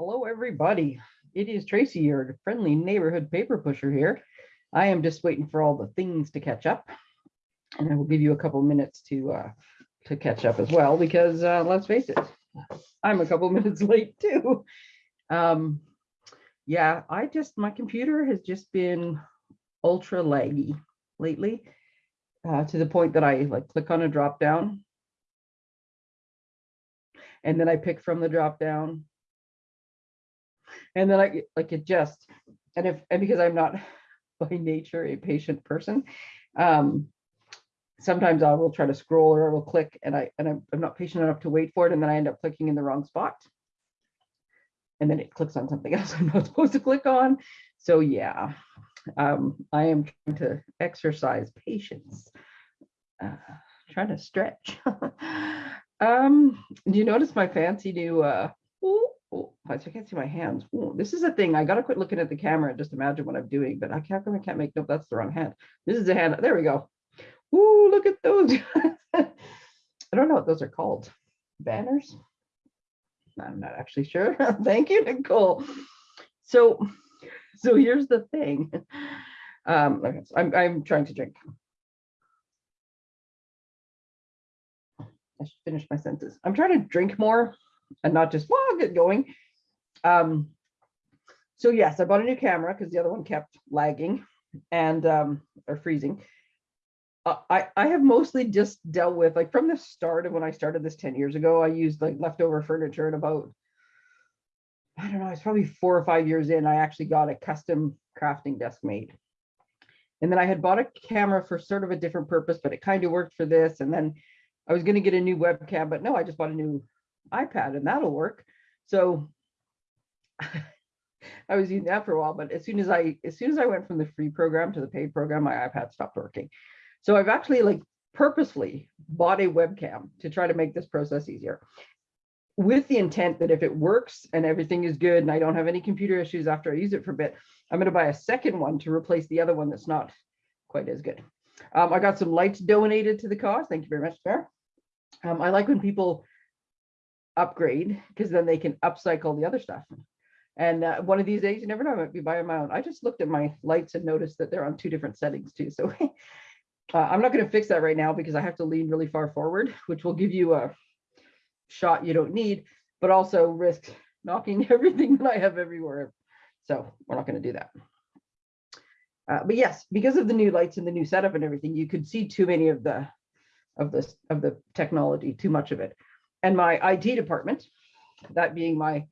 Hello, everybody. It is Tracy, your friendly neighborhood paper pusher here. I am just waiting for all the things to catch up. And I will give you a couple minutes to uh, to catch up as well, because uh, let's face it, I'm a couple minutes late too. Um, yeah, I just, my computer has just been ultra laggy lately uh, to the point that I like click on a drop down and then I pick from the drop down. And then I like it just, and if, and because I'm not by nature a patient person, um, sometimes I will try to scroll or I will click and I, and I'm, I'm not patient enough to wait for it. And then I end up clicking in the wrong spot. And then it clicks on something else I'm not supposed to click on. So yeah, um, I am trying to exercise patience, uh, trying to stretch. Um, do you notice my fancy new, uh, ooh, ooh, I can't see my hands. Ooh, this is a thing. I gotta quit looking at the camera and just imagine what I'm doing, but I can't, I can't make, nope, that's the wrong hand. This is a hand, there we go. Ooh, look at those. I don't know what those are called. Banners? I'm not actually sure. Thank you, Nicole. So, so here's the thing. Um, I'm, I'm trying to drink I should finish my sentence. I'm trying to drink more and not just, well, I'll get going. Um, so yes, I bought a new camera because the other one kept lagging and um, or freezing. Uh, I, I have mostly just dealt with like from the start of when I started this 10 years ago, I used like leftover furniture and about, I don't know, it's probably four or five years in, I actually got a custom crafting desk made. And then I had bought a camera for sort of a different purpose, but it kind of worked for this. And then I was going to get a new webcam, but no, I just bought a new iPad and that'll work. So I was using that for a while, but as soon as I as soon as I went from the free program to the paid program, my iPad stopped working. So I've actually like purposefully bought a webcam to try to make this process easier with the intent that if it works and everything is good and I don't have any computer issues after I use it for a bit, I'm going to buy a second one to replace the other one that's not quite as good. Um, I got some lights donated to the cause. Thank you very much, Fair. Um, I like when people upgrade because then they can upcycle the other stuff. And uh, one of these days, you never know, I might be buying my own. I just looked at my lights and noticed that they're on two different settings too. So uh, I'm not going to fix that right now because I have to lean really far forward, which will give you a shot you don't need, but also risk knocking everything that I have everywhere. So we're not going to do that. Uh, but yes, because of the new lights and the new setup and everything, you could see too many of the of this of the technology, too much of it. And my IT department, that being my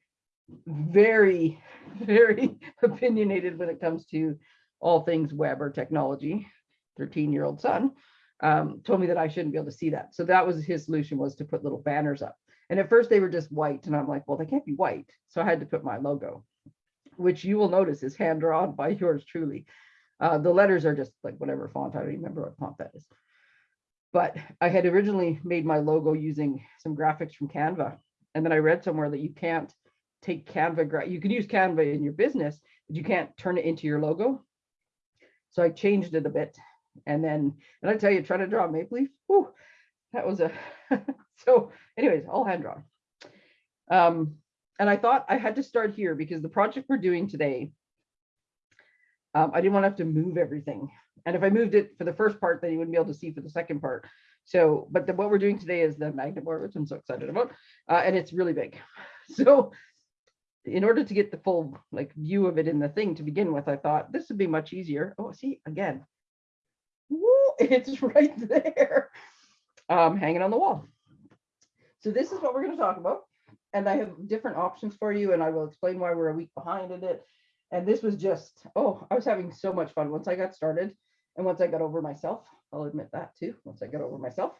very, very opinionated when it comes to all things web or technology, 13 year old son, um, told me that I shouldn't be able to see that. So that was his solution was to put little banners up. And at first they were just white. And I'm like, well, they can't be white. So I had to put my logo, which you will notice is hand drawn by yours truly. Uh, the letters are just like whatever font. I don't remember what font that is but I had originally made my logo using some graphics from Canva. And then I read somewhere that you can't take Canva, you can use Canva in your business, but you can't turn it into your logo. So I changed it a bit. And then, and I tell you, trying to draw a maple leaf, whew, that was a, so anyways, all hand drawn. Um, and I thought I had to start here because the project we're doing today, um, I didn't want to have to move everything and if I moved it for the first part, then you wouldn't be able to see for the second part. So, but the, what we're doing today is the magnet board, which I'm so excited about, uh, and it's really big. So in order to get the full like view of it in the thing to begin with, I thought this would be much easier. Oh, see, again, Woo, it's right there, um, hanging on the wall. So this is what we're going to talk about. And I have different options for you, and I will explain why we're a week behind in it. And this was just, oh, I was having so much fun once I got started. And once I got over myself, I'll admit that too, once I got over myself.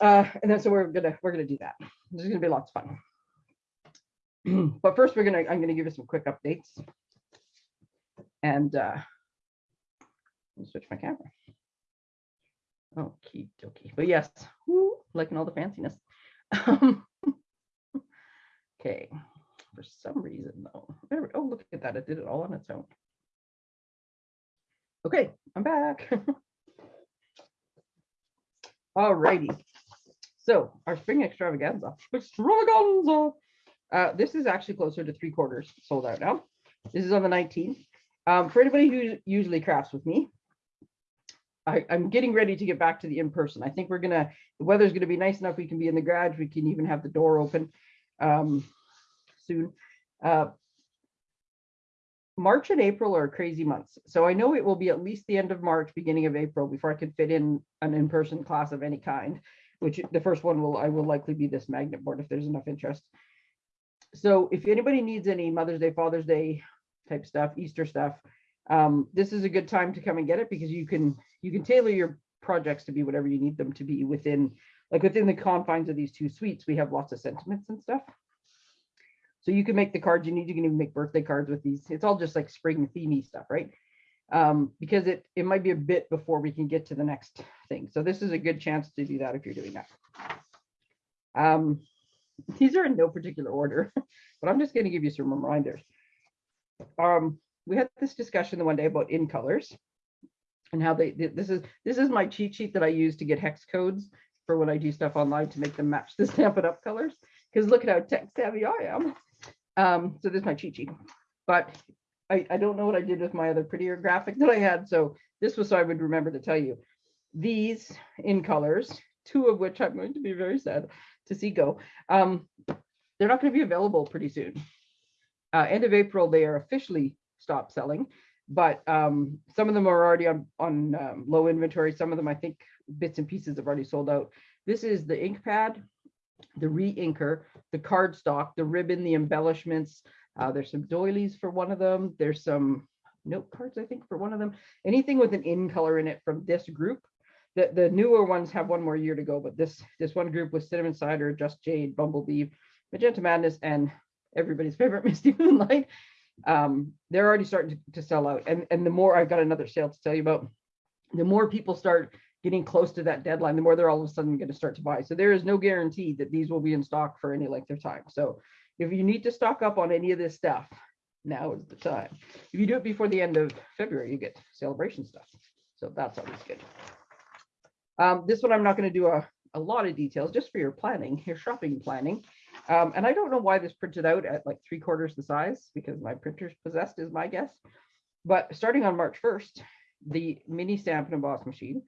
Uh, and then so we're gonna we're gonna do that. This is gonna be lots of fun. but first we're gonna I'm gonna give you some quick updates. And uh switch my camera. Okie dokie. But yes, woo, liking all the fanciness. okay. For some reason though. There, oh, look at that. It did it all on its own. Okay, I'm back. All righty. So our spring extravaganza, extravaganza. Uh, this is actually closer to three quarters sold out now. This is on the 19th. Um, for anybody who usually crafts with me, I, I'm getting ready to get back to the in-person. I think we're gonna, the weather's gonna be nice enough. We can be in the garage. We can even have the door open um, soon. Uh, March and April are crazy months. So I know it will be at least the end of March, beginning of April before I can fit in an in-person class of any kind, which the first one will, I will likely be this magnet board if there's enough interest. So if anybody needs any Mother's Day, Father's Day type stuff, Easter stuff, um, this is a good time to come and get it because you can, you can tailor your projects to be whatever you need them to be within, like within the confines of these two suites, we have lots of sentiments and stuff. So you can make the cards you need. You can even make birthday cards with these. It's all just like spring themey stuff, right? Um, because it it might be a bit before we can get to the next thing. So this is a good chance to do that if you're doing that. Um, these are in no particular order, but I'm just going to give you some reminders. Um, we had this discussion the one day about in colors and how they this is this is my cheat sheet that I use to get hex codes for when I do stuff online to make them match the Stampin' Up colors. Because look at how tech savvy I am. Um, so this is my cheat sheet. But I, I don't know what I did with my other prettier graphic that I had. So this was so I would remember to tell you. These in colors, two of which I'm going to be very sad to see go. Um, they're not going to be available pretty soon. Uh, end of April, they are officially stopped selling, but um, some of them are already on, on um, low inventory. Some of them, I think, bits and pieces have already sold out. This is the ink pad the re-inker, the cardstock, the ribbon, the embellishments. Uh, there's some doilies for one of them. There's some note cards, I think, for one of them. Anything with an in color in it from this group. The, the newer ones have one more year to go, but this this one group was Cinnamon Cider, Just Jade, Bumblebee, Magenta Madness, and everybody's favorite Misty Moonlight. Um, they're already starting to, to sell out. And, and the more I've got another sale to tell you about, the more people start getting close to that deadline, the more they're all of a sudden going to start to buy. So there is no guarantee that these will be in stock for any length of time. So if you need to stock up on any of this stuff, now is the time. If you do it before the end of February, you get celebration stuff. So that's always good. Um, this one I'm not going to do a, a lot of details just for your planning, your shopping planning. Um, and I don't know why this printed out at like three quarters the size because my printer's possessed is my guess. But starting on March 1st, the mini stamp and emboss machine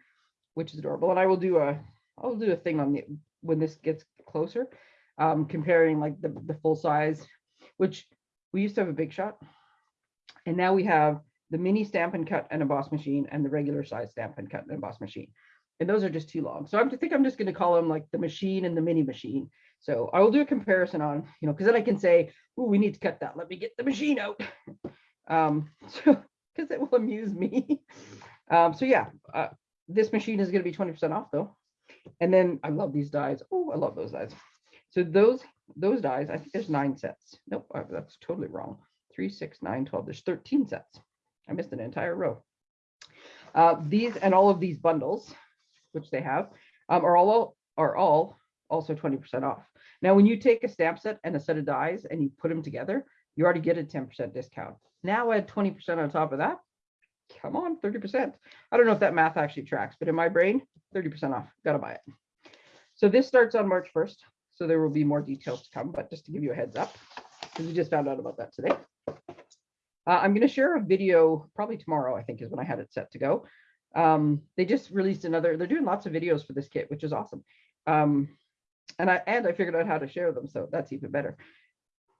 which is adorable. And I will do a, I'll do a thing on the, when this gets closer, um, comparing like the, the full size, which we used to have a big shot. And now we have the mini Stampin' Cut and emboss machine and the regular size Stampin' Cut and emboss machine. And those are just too long. So I think I'm just going to call them like the machine and the mini machine. So I will do a comparison on, you know, because then I can say, oh, we need to cut that. Let me get the machine out. Um, so because it will amuse me. Um, so yeah, uh, this machine is going to be 20% off though. And then I love these dies. Oh, I love those dies. So those those dies, I think there's nine sets. Nope, that's totally wrong. Three, six, nine, 12. There's 13 sets. I missed an entire row. Uh, these and all of these bundles, which they have, um, are all are all also 20% off. Now, when you take a stamp set and a set of dies and you put them together, you already get a 10% discount. Now add 20% on top of that, come on, 30%. I don't know if that math actually tracks, but in my brain, 30% off, gotta buy it. So this starts on March 1st. So there will be more details to come, but just to give you a heads up, because we just found out about that today. Uh, I'm going to share a video probably tomorrow, I think is when I had it set to go. Um, they just released another, they're doing lots of videos for this kit, which is awesome. Um, and I and I figured out how to share them, so that's even better.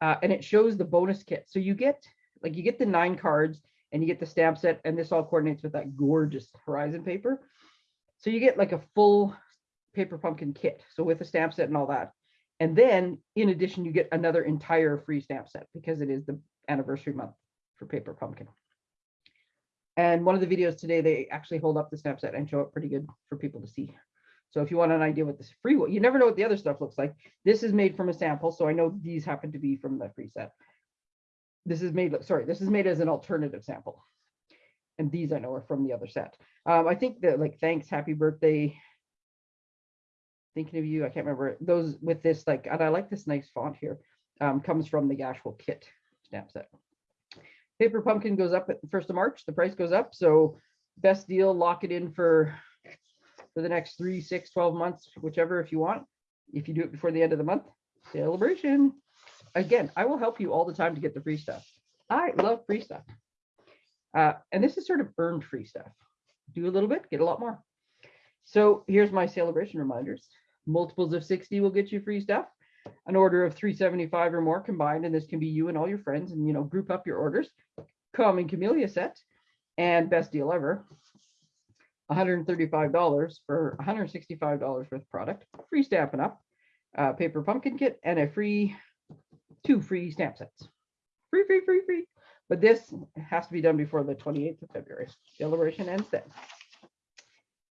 Uh, and it shows the bonus kit. So you get like you get the nine cards and you get the stamp set and this all coordinates with that gorgeous horizon paper. So you get like a full paper pumpkin kit. So with the stamp set and all that. And then in addition, you get another entire free stamp set because it is the anniversary month for paper pumpkin. And one of the videos today, they actually hold up the stamp set and show it pretty good for people to see. So if you want an idea what this free, you never know what the other stuff looks like. This is made from a sample. So I know these happen to be from the free set this is made, sorry, this is made as an alternative sample. And these I know are from the other set. Um, I think that like, thanks, happy birthday. Thinking of you, I can't remember those with this, like, and I like this nice font here, um, comes from the actual kit stamp set. Paper pumpkin goes up at the first of March, the price goes up. So best deal, lock it in for, for the next three, six, 12 months, whichever if you want. If you do it before the end of the month, celebration. Again, I will help you all the time to get the free stuff. I love free stuff. Uh, and this is sort of earned free stuff. Do a little bit, get a lot more. So here's my celebration reminders. Multiples of 60 will get you free stuff. An order of 375 or more combined, and this can be you and all your friends, and you know, group up your orders. Common Camellia set and best deal ever. $135 for $165 worth of product, free Stampin' Up, uh, paper pumpkin kit, and a free two free stamp sets. Free, free, free, free. But this has to be done before the 28th of February. Celebration ends then.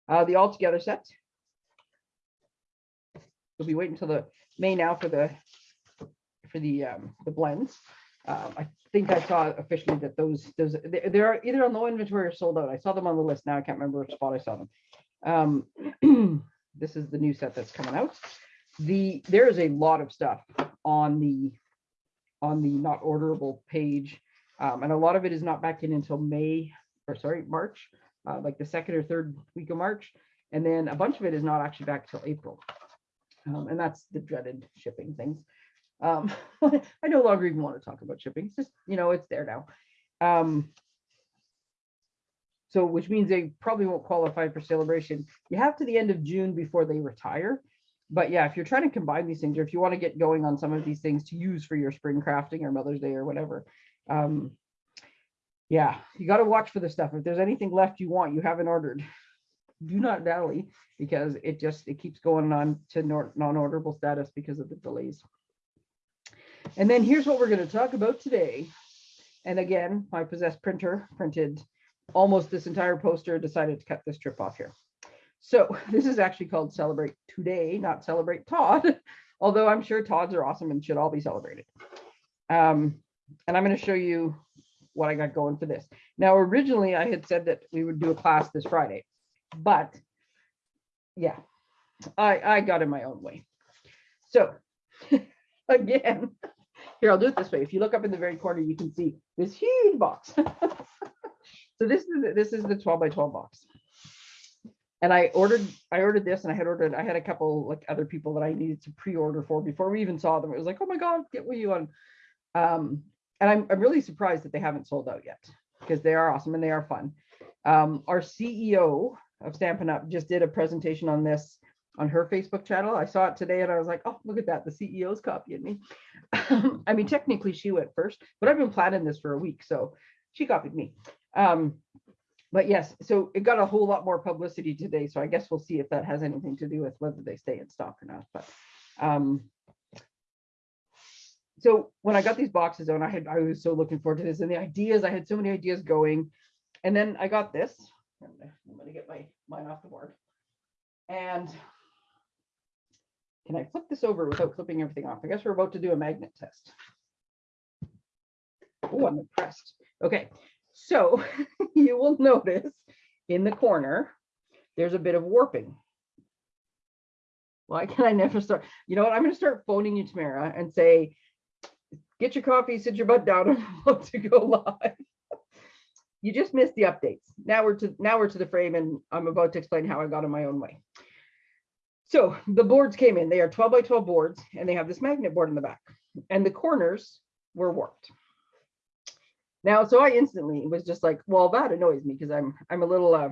Uh, the all together set. We'll be waiting until the May now for the for the um, the blends. Um, I think I saw officially that those those they- they're either on low inventory or sold out. I saw them on the list. Now I can't remember which spot I saw them. Um, this is the new set that's coming out. The there is a lot of stuff on the on the not orderable page. Um, and a lot of it is not back in until May, or sorry, March, uh, like the second or third week of March. And then a bunch of it is not actually back till April. Um, and that's the dreaded shipping things. Um, I no longer even want to talk about shipping. It's just, you know, it's there now. Um, so which means they probably won't qualify for celebration. You have to the end of June before they retire. But yeah, if you're trying to combine these things, or if you want to get going on some of these things to use for your spring crafting or Mother's Day or whatever, um, yeah, you got to watch for the stuff. If there's anything left you want, you haven't ordered, do not dally because it just it keeps going on to non-orderable status because of the delays. And then here's what we're going to talk about today. And again, my possessed printer printed almost this entire poster, decided to cut this trip off here. So this is actually called Celebrate Today, not Celebrate Todd, although I'm sure Todds are awesome and should all be celebrated. Um, and I'm going to show you what I got going for this. Now, originally I had said that we would do a class this Friday, but yeah, I, I got in my own way. So again, here, I'll do it this way. If you look up in the very corner, you can see this huge box. so this is, this is the 12 by 12 box. And I ordered, I ordered this and I had ordered, I had a couple like other people that I needed to pre-order for before we even saw them. It was like, oh my God, get what you want. Um, and I'm, I'm really surprised that they haven't sold out yet because they are awesome and they are fun. Um, our CEO of Stampin' Up just did a presentation on this on her Facebook channel. I saw it today and I was like, oh, look at that. The CEO's copying me. I mean, technically she went first, but I've been planning this for a week. So she copied me. Um, but yes, so it got a whole lot more publicity today. So I guess we'll see if that has anything to do with whether they stay in stock or not. But um, so when I got these boxes on, I had I was so looking forward to this and the ideas. I had so many ideas going, and then I got this. I'm gonna, get my mine off the board. And can I flip this over without flipping everything off? I guess we're about to do a magnet test. Oh, I'm impressed. Okay, so you will notice in the corner, there's a bit of warping. Why can I never start? You know what? I'm going to start phoning you, Tamara, and say, get your coffee, sit your butt down, I'm about to go live. You just missed the updates. Now we're to now we're to the frame, and I'm about to explain how I got in my own way. So the boards came in. They are 12 by 12 boards, and they have this magnet board in the back, and the corners were warped. Now, so I instantly was just like, well, that annoys me because I'm I'm a little uh,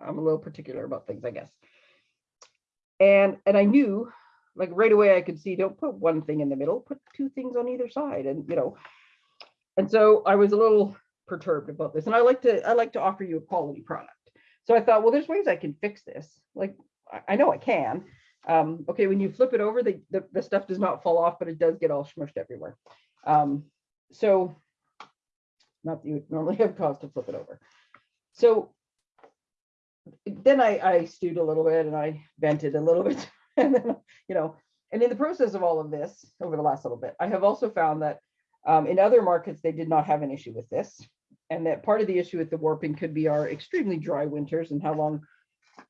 I'm a little particular about things, I guess. And and I knew like right away I could see don't put one thing in the middle, put two things on either side. And you know, and so I was a little perturbed about this. And I like to I like to offer you a quality product. So I thought, well, there's ways I can fix this. Like I, know I can. Um, okay, when you flip it over, the, the, the stuff does not fall off, but it does get all smushed everywhere. Um, so not that you would normally have cause to flip it over. So then I, I stewed a little bit and I vented a little bit and then, you know, and in the process of all of this over the last little bit, I have also found that um, in other markets, they did not have an issue with this. And that part of the issue with the warping could be our extremely dry winters and how long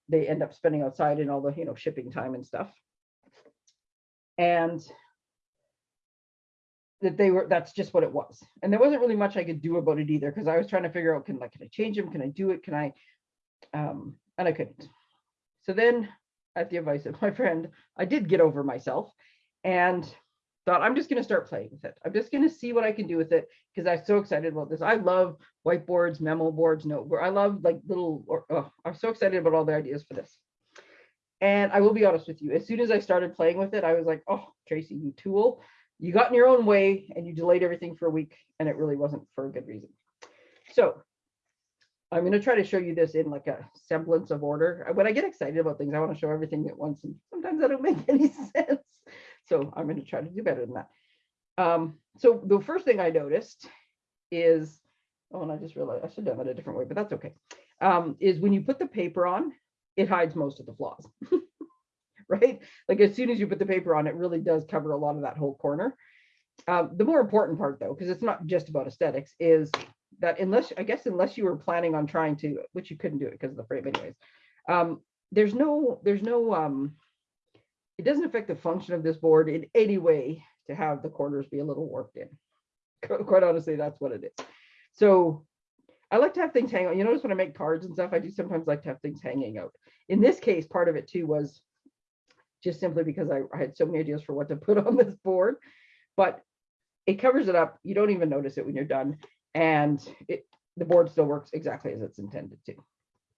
they end up spending outside and all the, you know, shipping time and stuff. And that they were, that's just what it was. And there wasn't really much I could do about it either, because I was trying to figure out, can like, can I change them? Can I do it? Can I, um, and I couldn't. So then at the advice of my friend, I did get over myself and thought I'm just going to start playing with it. I'm just going to see what I can do with it because I'm so excited about this. I love whiteboards, memo boards, noteboard. I love like little, or, oh, I'm so excited about all the ideas for this. And I will be honest with you, as soon as I started playing with it, I was like, oh, Tracy, you tool, you got in your own way and you delayed everything for a week and it really wasn't for a good reason. So I'm going to try to show you this in like a semblance of order. When I get excited about things, I want to show everything at once and sometimes that don't make any sense. So I'm going to try to do better than that. Um, so the first thing I noticed is, oh, and I just realized I should have done it a different way, but that's okay. Um, is when you put the paper on, it hides most of the flaws, right? Like as soon as you put the paper on, it really does cover a lot of that whole corner. Um, the more important part though, because it's not just about aesthetics, is that unless, I guess, unless you were planning on trying to, which you couldn't do it because of the frame anyways, um, there's no, there's no, um, it doesn't affect the function of this board in any way to have the corners be a little warped in. Quite honestly, that's what it is. So I like to have things hang out. You notice when I make cards and stuff, I do sometimes like to have things hanging out. In this case, part of it too was just simply because I, I had so many ideas for what to put on this board, but it covers it up. You don't even notice it when you're done. And it the board still works exactly as it's intended to.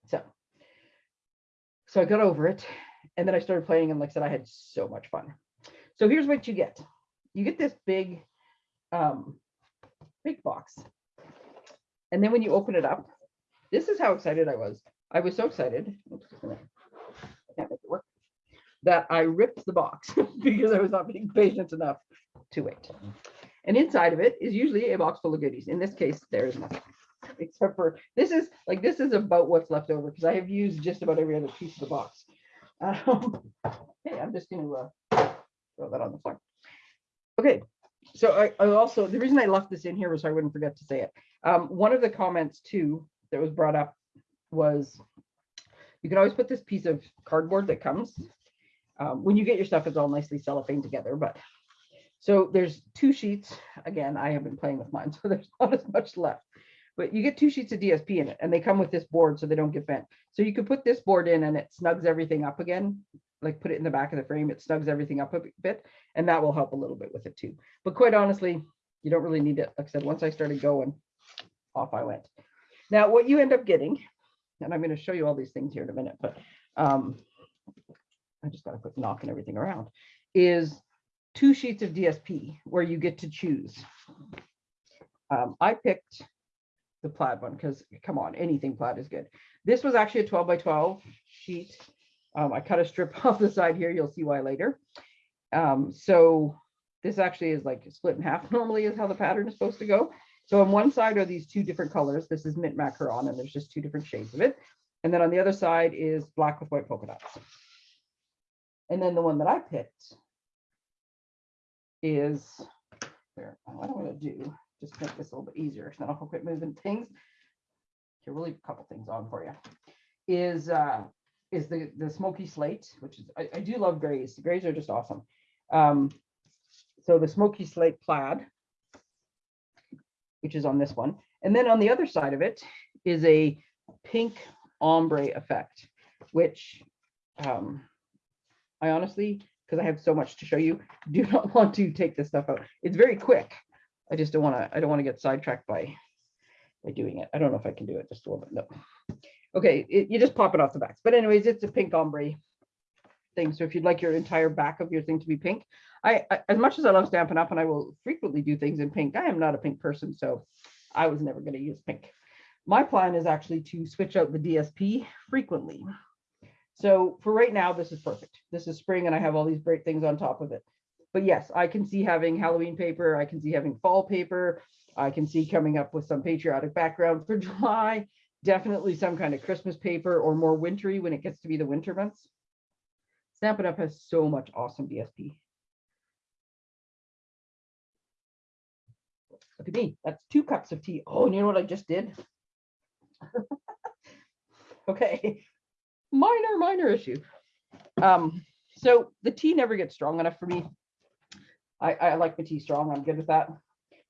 So, so I got over it and then I started playing and like I said, I had so much fun. So here's what you get. You get this big, um, big box. And then when you open it up, this is how excited I was. I was so excited. Oops, I can't make it work. That I ripped the box because I was not being patient enough to wait. And inside of it is usually a box full of goodies. In this case, there is nothing except for this is like this is about what's left over because I have used just about every other piece of the box. Um, hey, I'm just going to uh, throw that on the floor. Okay, so I, I, also, the reason I left this in here was so I wouldn't forget to say it. Um, one of the comments too that was brought up was you can always put this piece of cardboard that comes. Um, when you get your stuff, it's all nicely cellophane together, but so there's two sheets. Again, I have been playing with mine, so there's not as much left but you get two sheets of DSP in it and they come with this board so they don't get bent. So you could put this board in and it snugs everything up again, like put it in the back of the frame, it snugs everything up a bit and that will help a little bit with it too. But quite honestly, you don't really need it. Like I said, once I started going, off I went. Now what you end up getting, and I'm going to show you all these things here in a minute, but um, I just got to put knocking everything around, is two sheets of DSP where you get to choose. Um, I picked the plaid one because come on, anything plaid is good. This was actually a 12 by 12 sheet. Um, I cut a strip off the side here. You'll see why later. Um, so this actually is like split in half normally is how the pattern is supposed to go. So on one side are these two different colors. This is mint macaron and there's just two different shades of it. And then on the other side is black with white polka dots. And then the one that I picked is, there. what I'm going to do just make this a little bit easier. So then I'll quit moving things. Here, we'll leave a couple things on for you. Is uh is the the smoky slate, which is I, I do love grays. The grays are just awesome. Um, so the smoky slate plaid, which is on this one, and then on the other side of it is a pink ombre effect, which um, I honestly, because I have so much to show you, do not want to take this stuff out. It's very quick. I just don't want to, I don't want to get sidetracked by, by doing it. I don't know if I can do it just a little bit. No. Okay, it, you just pop it off the backs. But anyways, it's a pink ombre thing. So if you'd like your entire back of your thing to be pink, I, I as much as I love Stampin' Up and I will frequently do things in pink, I am not a pink person. So I was never going to use pink. My plan is actually to switch out the DSP frequently. So for right now, this is perfect. This is spring and I have all these great things on top of it but yes, I can see having Halloween paper. I can see having fall paper. I can see coming up with some patriotic background for July. Definitely some kind of Christmas paper or more wintry when it gets to be the winter months. Stampin' Up has so much awesome DSP. Look at me, that's two cups of tea. Oh, and you know what I just did? okay, minor, minor issue. Um, so the tea never gets strong enough for me. I, I like my tea strong. I'm good with that.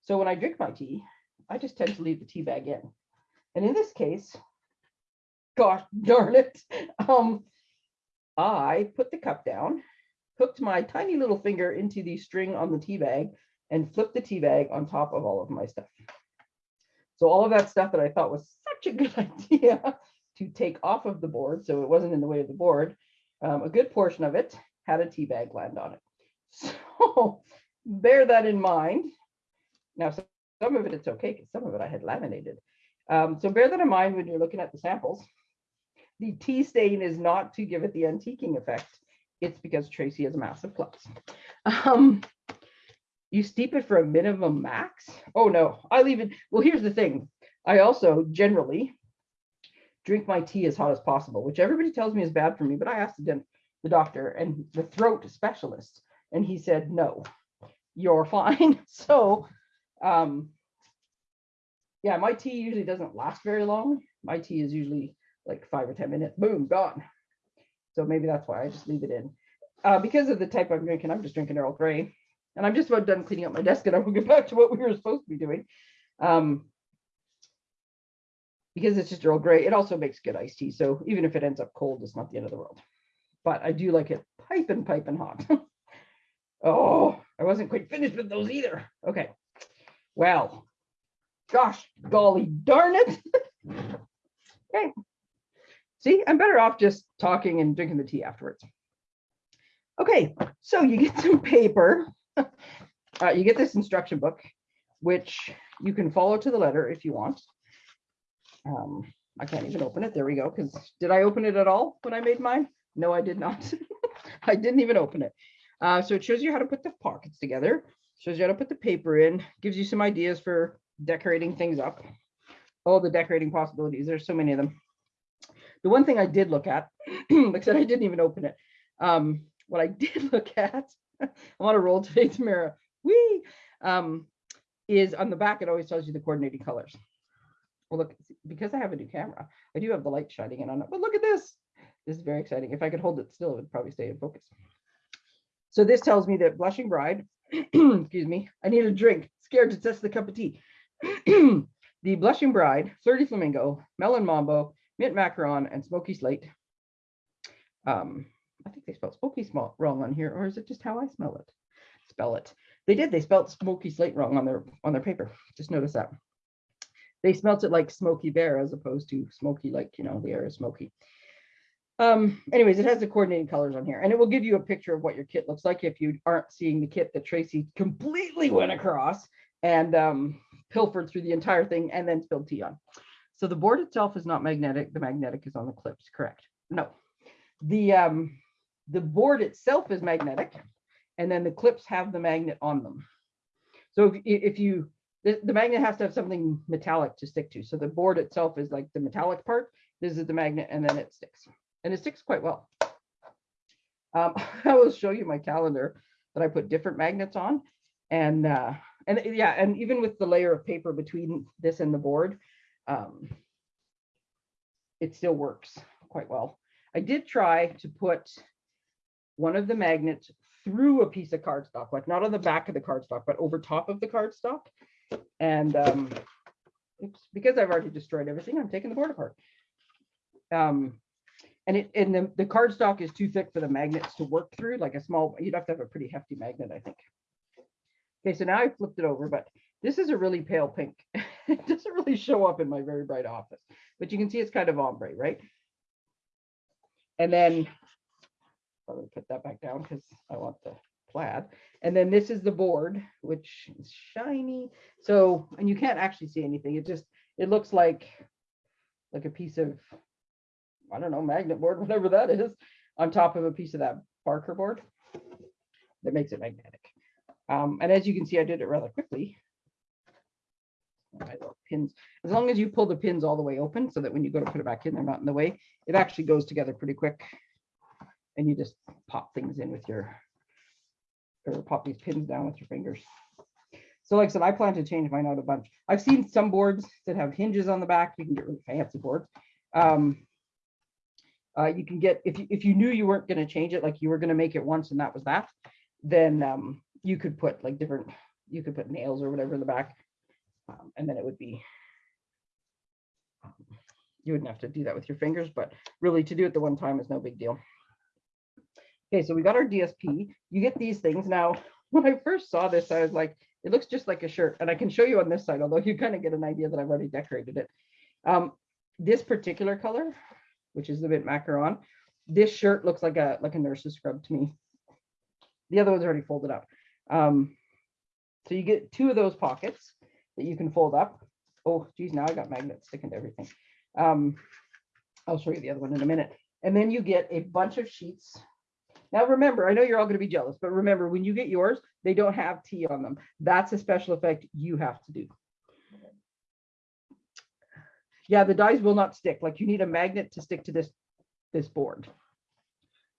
So when I drink my tea, I just tend to leave the tea bag in. And in this case, gosh darn it, um, I put the cup down hooked my tiny little finger into the string on the tea bag and flipped the tea bag on top of all of my stuff. So all of that stuff that I thought was such a good idea to take off of the board, so it wasn't in the way of the board, um, a good portion of it had a tea bag land on it. So bear that in mind. Now, some of it, it's okay, because some of it I had laminated. Um, so bear that in mind when you're looking at the samples. The tea stain is not to give it the antiquing effect. It's because Tracy has a massive flux. Um, you steep it for a minimum max. Oh no, I leave it. Well, here's the thing. I also generally drink my tea as hot as possible, which everybody tells me is bad for me, but I asked the, the doctor and the throat specialist, and he said, no, you're fine. So, um, yeah, my tea usually doesn't last very long. My tea is usually like five or 10 minutes, boom, gone. So maybe that's why I just leave it in. Uh, because of the type I'm drinking, I'm just drinking Earl Grey. And I'm just about done cleaning up my desk and I will get back to what we were supposed to be doing. Um, because it's just Earl Grey, it also makes good iced tea. So even if it ends up cold, it's not the end of the world. But I do like it piping, piping hot. oh, I wasn't quite finished with those either. Okay. Well, gosh, golly darn it. okay. See, I'm better off just talking and drinking the tea afterwards. Okay, so you get some paper. uh, you get this instruction book, which you can follow to the letter if you want. Um, I can't even open it. There we go. Because did I open it at all when I made mine? No, I did not. I didn't even open it. Uh, so it shows you how to put the pockets together, shows you how to put the paper in, gives you some ideas for decorating things up. All the decorating possibilities. There's so many of them. The one thing I did look at, like I said, I didn't even open it. Um, what I did look at, I want to roll today, Tamara, wee, um, is on the back, it always tells you the coordinating colors. Well, look, because I have a new camera, I do have the light shining in on it, but look at this. This is very exciting. If I could hold it still, it would probably stay in focus. So this tells me that Blushing Bride, excuse me, I need a drink, scared to test the cup of tea. the Blushing Bride, Flirty Flamingo, Melon Mambo, Mint Macaron, and Smoky Slate. Um, I think they spelled Smoky small wrong on here, or is it just how I smell it? Spell it. They did. They spelled Smoky Slate wrong on their on their paper. Just notice that. They smelt it like Smoky Bear as opposed to Smoky, like you know the air is smoky. Um, anyways, it has the coordinating colors on here, and it will give you a picture of what your kit looks like if you aren't seeing the kit that Tracy completely went across and um, pilfered through the entire thing and then spilled tea on. So the board itself is not magnetic. The magnetic is on the clips, correct? No. The um, the board itself is magnetic, and then the clips have the magnet on them. So if, if you, the, the magnet has to have something metallic to stick to. So the board itself is like the metallic part. This is the magnet, and then it sticks, and it sticks quite well. Um, I will show you my calendar that I put different magnets on, and uh, and yeah, and even with the layer of paper between this and the board, um, it still works quite well. I did try to put one of the magnets through a piece of cardstock, like not on the back of the cardstock, but over top of the cardstock. And um, oops, because I've already destroyed everything, I'm taking the board apart. Um, and it and the, the cardstock is too thick for the magnets to work through, like a small, you'd have to have a pretty hefty magnet, I think. Okay, so now I flipped it over, but this is a really pale pink. it doesn't really show up in my very bright office, but you can see it's kind of ombre, right? And then I'm gonna put that back down because I want the plaid. And then this is the board, which is shiny. So, and you can't actually see anything. It just, it looks like, like a piece of, I don't know, magnet board, whatever that is, on top of a piece of that Barker board that makes it magnetic. Um, and as you can see, I did it rather quickly. Pins, as long as you pull the pins all the way open so that when you go to put it back in, they're not in the way, it actually goes together pretty quick and you just pop things in with your, or pop these pins down with your fingers. So like I said, I plan to change mine out a bunch. I've seen some boards that have hinges on the back. You can get really fancy boards. Um, uh, you can get, if you, if you knew you weren't going to change it, like you were going to make it once and that was that, then um, you could put like different, you could put nails or whatever in the back. Um, and then it would be, um, you wouldn't have to do that with your fingers, but really to do it the one time is no big deal. Okay, so we got our DSP. You get these things. Now, when I first saw this, I was like, it looks just like a shirt. And I can show you on this side, although you kind of get an idea that I've already decorated it. Um, this particular color, which is the mint macaron, this shirt looks like a like a nurse's scrub to me. The other one's already folded up. Um, so you get two of those pockets that you can fold up. Oh, geez, now I got magnets sticking to everything. Um, I'll show you the other one in a minute. And then you get a bunch of sheets. Now remember, I know you're all going to be jealous, but remember when you get yours, they don't have T on them. That's a special effect you have to do. Yeah, the dies will not stick. Like you need a magnet to stick to this, this board.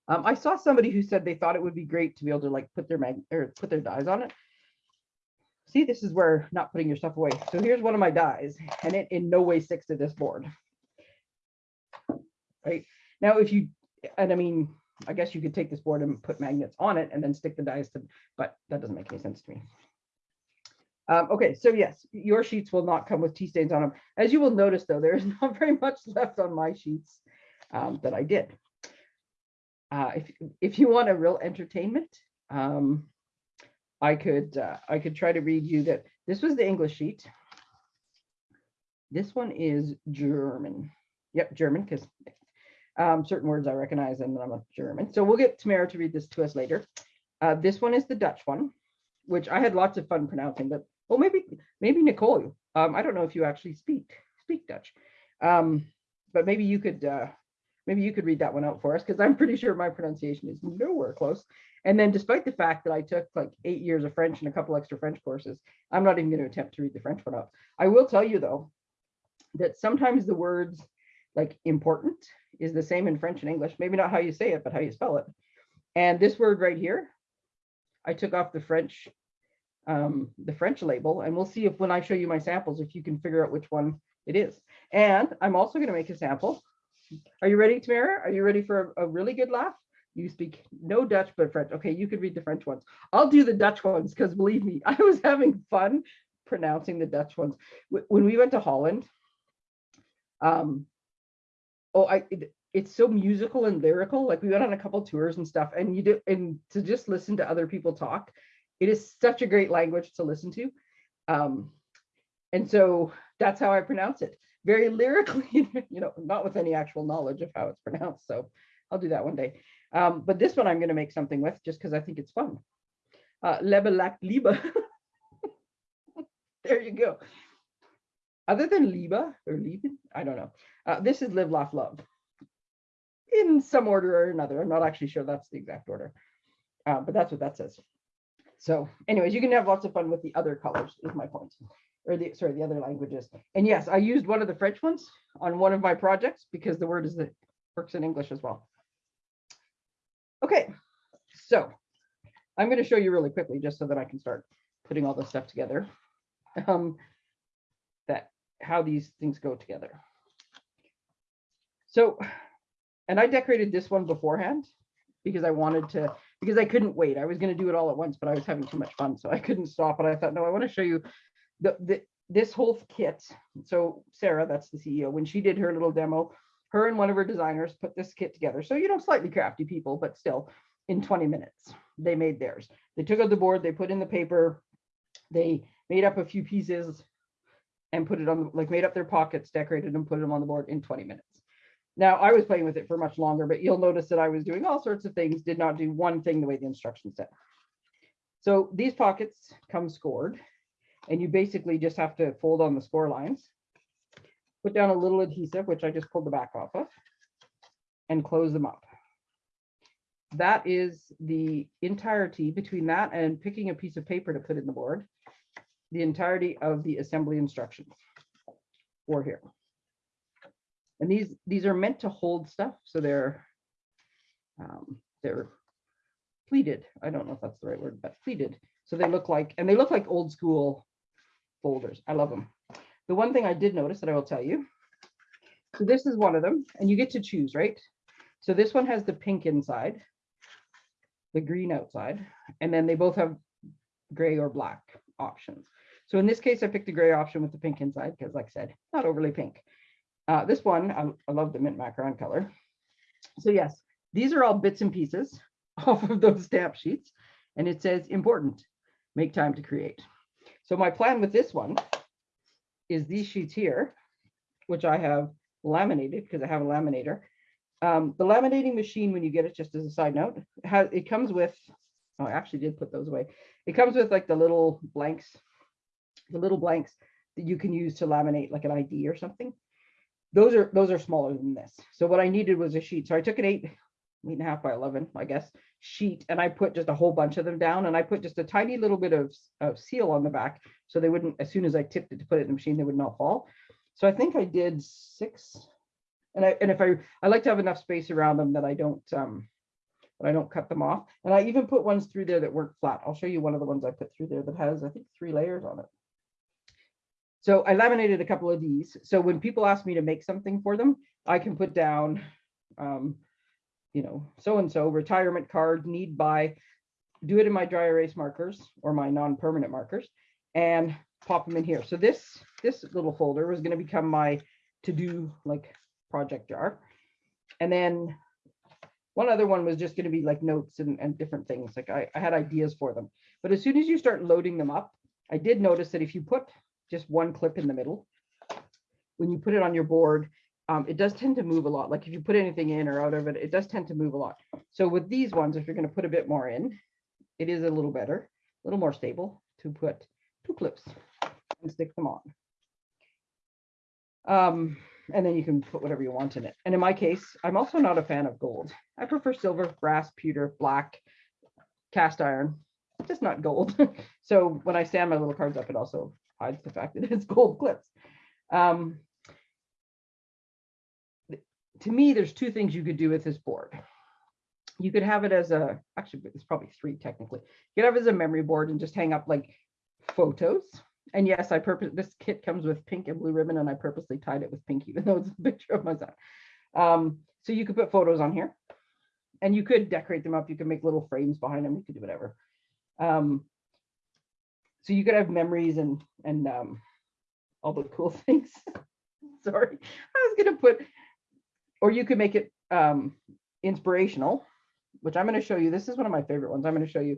Um, I saw somebody who said they thought it would be great to be able to like put their mag or put their dies on it. See, this is where not putting your stuff away. So here's one of my dies and it in no way sticks to this board. Right now, if you, and I mean, I guess you could take this board and put magnets on it and then stick the dies to, but that doesn't make any sense to me. Um, okay, so yes, your sheets will not come with tea stains on them. As you will notice though, there is not very much left on my sheets um, that I did. Uh, if, if you want a real entertainment, um, I could uh, I could try to read you that this was the English sheet. This one is German. Yep, German, because um, certain words I recognize and I'm a German. So we'll get Tamara to read this to us later. Uh, this one is the Dutch one, which I had lots of fun pronouncing, but well, maybe maybe Nicole. Um, I don't know if you actually speak speak Dutch, um, but maybe you could uh, maybe you could read that one out for us because I'm pretty sure my pronunciation is nowhere close. And then despite the fact that I took like eight years of French and a couple extra French courses, I'm not even going to attempt to read the French one out. I will tell you though, that sometimes the words like important is the same in French and English, maybe not how you say it, but how you spell it. And this word right here, I took off the French, um, the French label, and we'll see if when I show you my samples, if you can figure out which one it is. And I'm also going to make a sample. Are you ready, Tamara? Are you ready for a, a really good laugh? You speak no Dutch, but French. Okay, you could read the French ones. I'll do the Dutch ones because believe me, I was having fun pronouncing the Dutch ones. When we went to Holland, um, oh, I it, it's so musical and lyrical. Like we went on a couple tours and stuff, and you do, and to just listen to other people talk, it is such a great language to listen to. Um, and so that's how I pronounce it. Very lyrically, you know, not with any actual knowledge of how it's pronounced. So I'll do that one day. Um, but this one I'm going to make something with just because I think it's fun. Uh, Lebe lack there you go. Other than Liebe or Lieben, I don't know. Uh, this is Live, Laugh, Love in some order or another. I'm not actually sure that's the exact order, uh, but that's what that says. So anyways, you can have lots of fun with the other colors is my point, or the, sorry, the other languages. And yes, I used one of the French ones on one of my projects because the word is that works in English as well. Okay, so I'm going to show you really quickly just so that I can start putting all this stuff together. Um, how these things go together. So, and I decorated this one beforehand because I wanted to, because I couldn't wait. I was going to do it all at once, but I was having too much fun. So I couldn't stop. And I thought, no, I want to show you the, the this whole kit. So Sarah, that's the CEO, when she did her little demo, her and one of her designers put this kit together. So, you know, slightly crafty people, but still in 20 minutes, they made theirs. They took out the board, they put in the paper, they made up a few pieces and put it on, like made up their pockets, decorated and put them on the board in 20 minutes. Now, I was playing with it for much longer, but you'll notice that I was doing all sorts of things, did not do one thing the way the instructions said. So these pockets come scored, and you basically just have to fold on the score lines, put down a little adhesive, which I just pulled the back off of, and close them up. That is the entirety between that and picking a piece of paper to put in the board, the entirety of the assembly instructions for here. And these these are meant to hold stuff, so they're um, they're pleated. I don't know if that's the right word, but pleated. So they look like and they look like old school folders. I love them. The one thing I did notice that I will tell you. So this is one of them, and you get to choose, right? So this one has the pink inside, the green outside, and then they both have gray or black options. So in this case, I picked the gray option with the pink inside because, like I said, not overly pink. Uh, this one, I, I love the mint macaron color. So yes, these are all bits and pieces off of those stamp sheets and it says important, make time to create. So my plan with this one is these sheets here, which I have laminated because I have a laminator. Um, the laminating machine, when you get it, just as a side note, has it comes with, oh, I actually did put those away. It comes with like the little blanks, the little blanks that you can use to laminate like an ID or something. Those are those are smaller than this. So what I needed was a sheet. So I took an eight, eight and a half by 11, I guess, sheet, and I put just a whole bunch of them down. And I put just a tiny little bit of, of seal on the back so they wouldn't, as soon as I tipped it to put it in the machine, they would not fall. So I think I did six. And I and if I I like to have enough space around them that I don't um that I don't cut them off. And I even put ones through there that weren't flat. I'll show you one of the ones I put through there that has I think three layers on it. So I laminated a couple of these. So when people ask me to make something for them, I can put down, um, you know, so-and-so retirement card, need by, do it in my dry erase markers or my non-permanent markers and pop them in here. So this, this little folder was going to become my to-do like project jar. And then one other one was just going to be like notes and, and different things. Like I, I had ideas for them. But as soon as you start loading them up, I did notice that if you put just one clip in the middle. When you put it on your board, um, it does tend to move a lot. Like if you put anything in or out of it, it does tend to move a lot. So with these ones, if you're going to put a bit more in, it is a little better, a little more stable to put two clips and stick them on. Um, and then you can put whatever you want in it. And in my case, I'm also not a fan of gold. I prefer silver, brass, pewter, black, cast iron, just not gold. so when I stand my little cards up, it also hides the fact that it's gold clips. Um, to me, there's two things you could do with this board. You could have it as a, actually, it's probably three technically. You could have it as a memory board and just hang up like photos. And yes, I purpose this kit comes with pink and blue ribbon, and I purposely tied it with pink, even though it's a picture of my son. Um, so you could put photos on here, and you could decorate them up. You could make little frames behind them. You could do whatever. Um, so you could have memories and and um, all the cool things. Sorry, I was gonna put, or you could make it um, inspirational, which I'm gonna show you. This is one of my favorite ones. I'm gonna show you.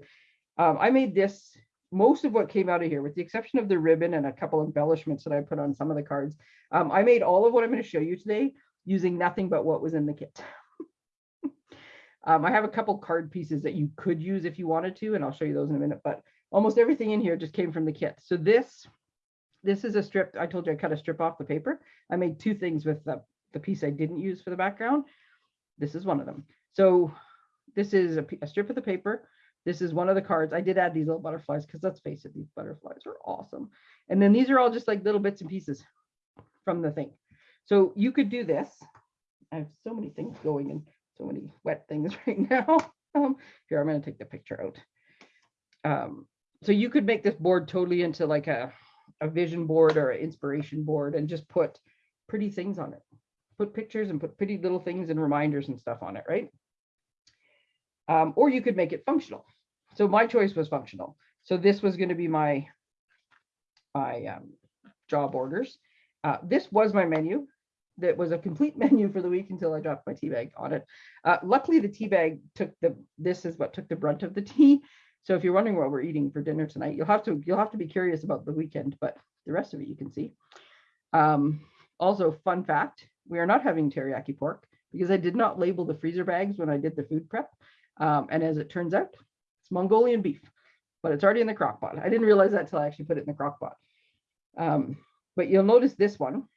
Um, I made this, most of what came out of here, with the exception of the ribbon and a couple embellishments that I put on some of the cards. Um, I made all of what I'm gonna show you today using nothing but what was in the kit. um, I have a couple card pieces that you could use if you wanted to, and I'll show you those in a minute, but almost everything in here just came from the kit. So this, this is a strip. I told you I cut a strip off the paper. I made two things with the, the piece I didn't use for the background. This is one of them. So this is a, a strip of the paper. This is one of the cards. I did add these little butterflies because let's face it, these butterflies are awesome. And then these are all just like little bits and pieces from the thing. So you could do this. I have so many things going and so many wet things right now. Um, here, I'm going to take the picture out. Um, so you could make this board totally into like a, a vision board or an inspiration board and just put pretty things on it. Put pictures and put pretty little things and reminders and stuff on it, right? Um, or you could make it functional. So my choice was functional. So this was going to be my, my um, job orders. Uh, this was my menu. That was a complete menu for the week until I dropped my tea bag on it. Uh, luckily, the tea bag took the, this is what took the brunt of the tea. So if you're wondering what we're eating for dinner tonight, you'll have to you'll have to be curious about the weekend, but the rest of it you can see. Um, also, fun fact, we are not having teriyaki pork because I did not label the freezer bags when I did the food prep. Um, and as it turns out, it's Mongolian beef, but it's already in the crock pot. I didn't realize that until I actually put it in the crock pot. Um, but you'll notice this one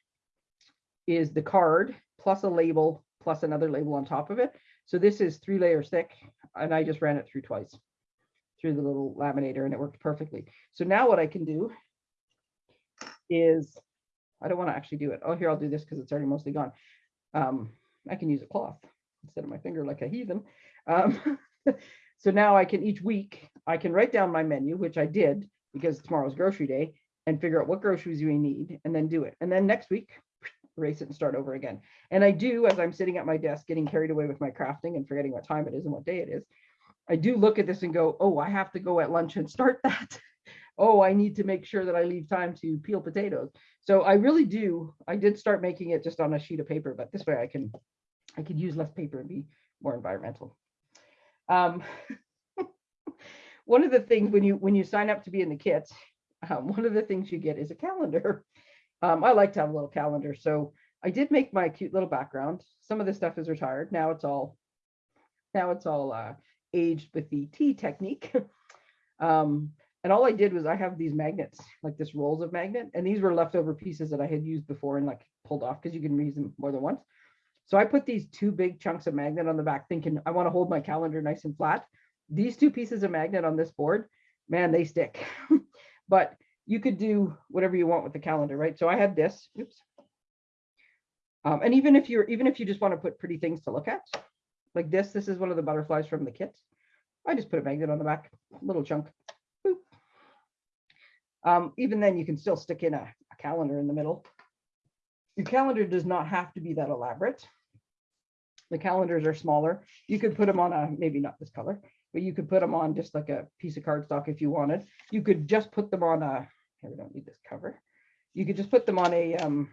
is the card plus a label plus another label on top of it. So this is three layers thick and I just ran it through twice through the little laminator and it worked perfectly. So now what I can do is, I don't want to actually do it. Oh, here, I'll do this because it's already mostly gone. Um, I can use a cloth instead of my finger like a heathen. Um, so now I can each week, I can write down my menu, which I did because tomorrow's grocery day and figure out what groceries we need and then do it. And then next week, erase it and start over again. And I do, as I'm sitting at my desk, getting carried away with my crafting and forgetting what time it is and what day it is, I do look at this and go, oh, I have to go at lunch and start that. oh, I need to make sure that I leave time to peel potatoes. So I really do. I did start making it just on a sheet of paper, but this way I can I could use less paper and be more environmental. Um, one of the things when you when you sign up to be in the kit, um, one of the things you get is a calendar. Um, I like to have a little calendar, so I did make my cute little background. Some of the stuff is retired. Now it's all now it's all uh, aged with the tea technique. um, and all I did was I have these magnets, like this rolls of magnet, and these were leftover pieces that I had used before and like pulled off because you can reuse them more than once. So I put these two big chunks of magnet on the back thinking I want to hold my calendar nice and flat. These two pieces of magnet on this board, man, they stick. but you could do whatever you want with the calendar, right? So I had this, oops. Um, and even if you're, even if you just want to put pretty things to look at, like this, this is one of the butterflies from the kit. I just put a magnet on the back, little chunk. Boop. Um, even then you can still stick in a, a calendar in the middle. Your calendar does not have to be that elaborate. The calendars are smaller. You could put them on a, maybe not this color, but you could put them on just like a piece of cardstock if you wanted. You could just put them on a, here we don't need this cover. You could just put them on a, um,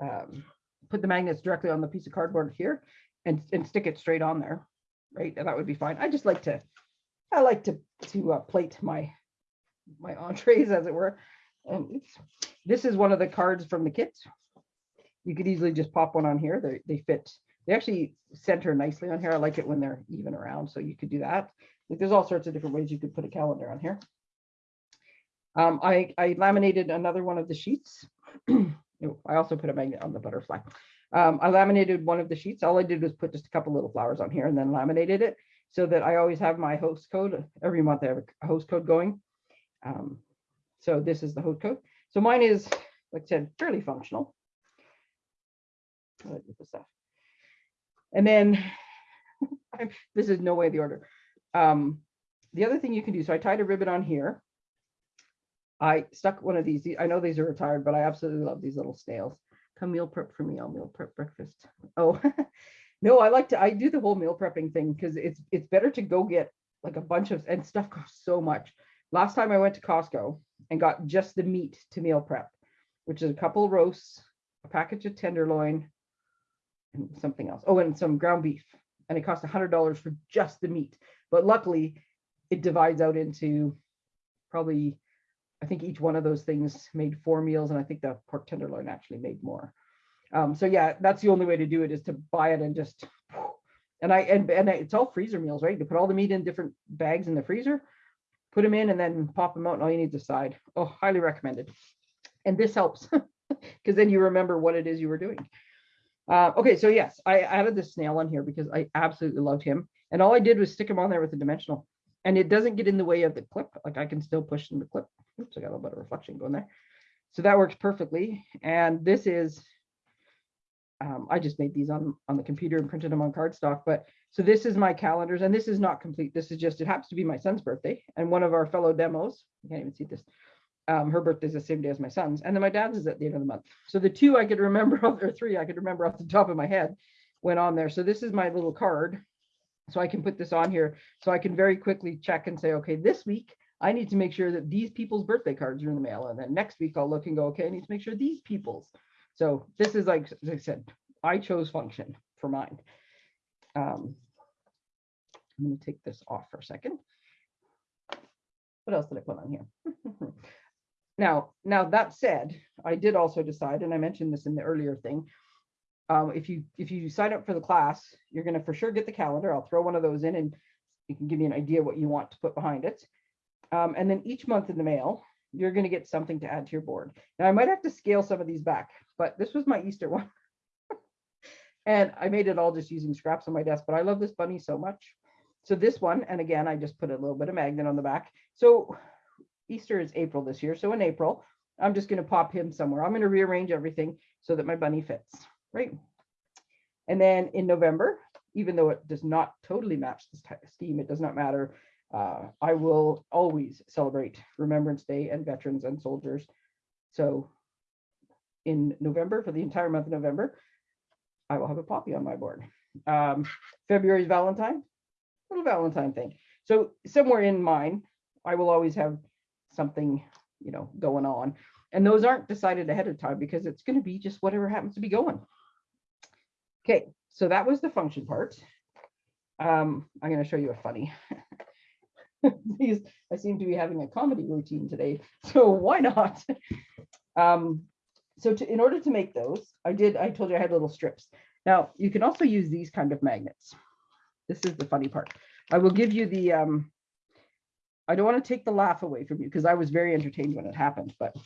um, put the magnets directly on the piece of cardboard here and, and stick it straight on there, right? And that would be fine. I just like to, I like to, to uh, plate my, my entrees as it were. And this is one of the cards from the kit. You could easily just pop one on here. They, they fit, they actually center nicely on here. I like it when they're even around. So you could do that. Like there's all sorts of different ways you could put a calendar on here. Um, I, I laminated another one of the sheets. I also put a magnet on the butterfly. Um, I laminated one of the sheets. All I did was put just a couple little flowers on here and then laminated it so that I always have my host code. Every month I have a host code going. Um, so this is the host code. So mine is, like I said, fairly functional. And then this is no way the order. Um, the other thing you can do, so I tied a ribbon on here. I stuck one of these. I know these are retired, but I absolutely love these little snails. Come meal prep for me. I'll meal prep breakfast. Oh, no, I like to. I do the whole meal prepping thing because it's it's better to go get like a bunch of and stuff costs so much. Last time I went to Costco and got just the meat to meal prep, which is a couple roasts, a package of tenderloin, and something else. Oh, and some ground beef. And it cost a hundred dollars for just the meat. But luckily, it divides out into probably I think each one of those things made four meals, and I think the pork tenderloin actually made more. Um, so yeah, that's the only way to do it is to buy it and just, and I and and it's all freezer meals, right? You put all the meat in different bags in the freezer, put them in, and then pop them out, and all you need is a side. Oh, highly recommended. And this helps because then you remember what it is you were doing. Uh, okay, so yes, I added the snail on here because I absolutely loved him, and all I did was stick him on there with a dimensional, and it doesn't get in the way of the clip. Like I can still push in the clip. Oops, I got a little bit of reflection going there. So that works perfectly. And this is, um, I just made these on, on the computer and printed them on cardstock. But so this is my calendars and this is not complete. This is just, it happens to be my son's birthday and one of our fellow demos, you can't even see this. Um, her birthday is the same day as my son's. And then my dad's is at the end of the month. So the two I could remember, or three I could remember off the top of my head went on there. So this is my little card. So I can put this on here. So I can very quickly check and say, okay, this week I need to make sure that these people's birthday cards are in the mail. And then next week I'll look and go, okay, I need to make sure these people's. So this is like, as I said, I chose function for mine. Um, I'm going to take this off for a second. What else did I put on here? now, now that said, I did also decide, and I mentioned this in the earlier thing, um, if you if you sign up for the class, you're going to for sure get the calendar. I'll throw one of those in and you can give you an idea what you want to put behind it. Um, and then each month in the mail, you're going to get something to add to your board. Now I might have to scale some of these back, but this was my Easter one. and I made it all just using scraps on my desk, but I love this bunny so much. So this one, and again, I just put a little bit of magnet on the back. So Easter is April this year. So in April, I'm just going to pop him somewhere. I'm going to rearrange everything so that my bunny fits, right? And then in November, even though it does not totally match this scheme, it does not matter uh, I will always celebrate Remembrance Day and veterans and soldiers. So in November, for the entire month of November, I will have a poppy on my board. Um, February's Valentine, little Valentine thing. So somewhere in mine, I will always have something, you know, going on. And those aren't decided ahead of time because it's going to be just whatever happens to be going. Okay, so that was the function part. Um, I'm going to show you a funny. These, I seem to be having a comedy routine today, so why not? Um, so to, in order to make those, I did, I told you I had little strips. Now, you can also use these kind of magnets. This is the funny part. I will give you the, um, I don't want to take the laugh away from you because I was very entertained when it happened, but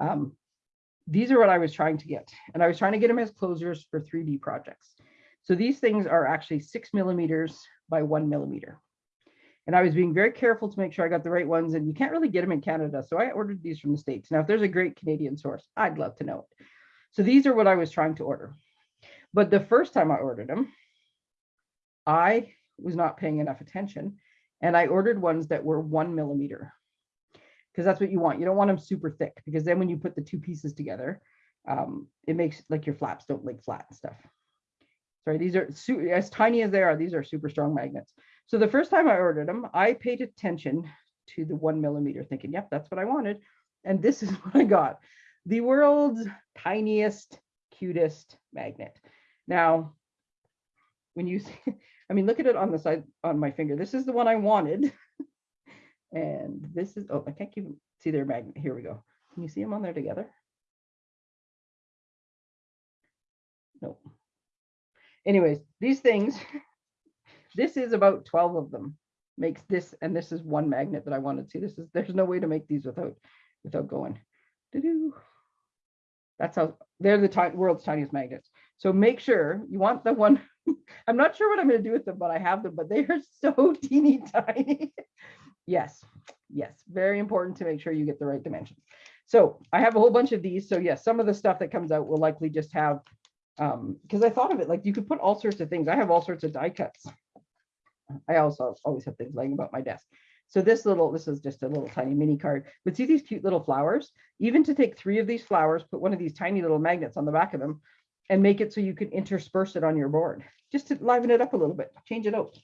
um, these are what I was trying to get. And I was trying to get them as closures for 3D projects. So these things are actually six millimeters by one millimeter. And I was being very careful to make sure I got the right ones and you can't really get them in Canada. So I ordered these from the States. Now, if there's a great Canadian source, I'd love to know it. So these are what I was trying to order. But the first time I ordered them, I was not paying enough attention and I ordered ones that were one millimeter because that's what you want. You don't want them super thick because then when you put the two pieces together, um, it makes like your flaps don't lay flat and stuff. These are as tiny as they are, these are super strong magnets. So the first time I ordered them, I paid attention to the one millimeter thinking, yep, that's what I wanted. And this is what I got. The world's tiniest, cutest magnet. Now, when you see, I mean, look at it on the side on my finger. This is the one I wanted. And this is, oh, I can't keep, see their magnet. Here we go. Can you see them on there together? Nope. Anyways, these things, this is about 12 of them makes this, and this is one magnet that I wanted. To see, this is, there's no way to make these without, without going. That's how, they're the world's tiniest magnets. So make sure you want the one, I'm not sure what I'm gonna do with them, but I have them, but they are so teeny tiny. Yes, yes, very important to make sure you get the right dimensions. So I have a whole bunch of these. So yes, some of the stuff that comes out will likely just have, um, because I thought of it like you could put all sorts of things. I have all sorts of die cuts. I also always have things laying about my desk. So this little, this is just a little tiny mini card, but see these cute little flowers? Even to take three of these flowers, put one of these tiny little magnets on the back of them and make it so you can intersperse it on your board, just to liven it up a little bit, change it out.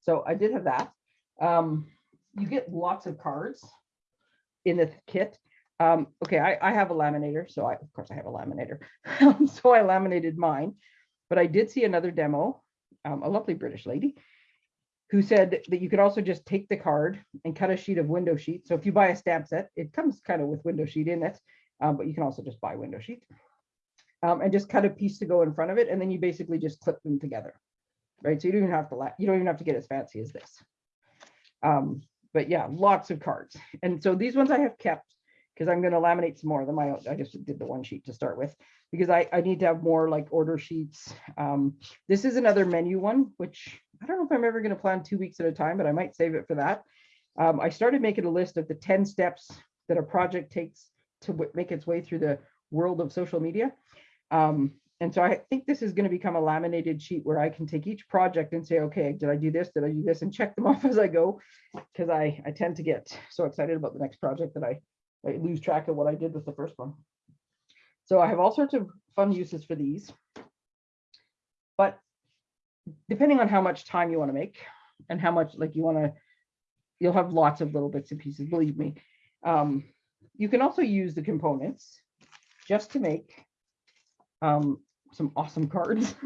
So I did have that. Um, you get lots of cards in the kit. Um, okay, I, I have a laminator, so I, of course I have a laminator. so I laminated mine, but I did see another demo, um, a lovely British lady who said that you could also just take the card and cut a sheet of window sheet. So if you buy a stamp set, it comes kind of with window sheet in it, um, but you can also just buy window sheet um, and just cut a piece to go in front of it. And then you basically just clip them together, right? So you don't even have to, you don't even have to get as fancy as this. Um, but yeah, lots of cards. And so these ones I have kept because I'm going to laminate some more of them. I, I just did the one sheet to start with because I, I need to have more like order sheets. Um, this is another menu one, which I don't know if I'm ever going to plan two weeks at a time, but I might save it for that. Um, I started making a list of the 10 steps that a project takes to make its way through the world of social media. Um, and so I think this is going to become a laminated sheet where I can take each project and say, okay, did I do this? Did I do this? And check them off as I go. Because I, I tend to get so excited about the next project that I, I lose track of what I did with the first one. So I have all sorts of fun uses for these. But depending on how much time you want to make and how much like you want to, you'll have lots of little bits and pieces, believe me. Um, you can also use the components just to make um, some awesome cards.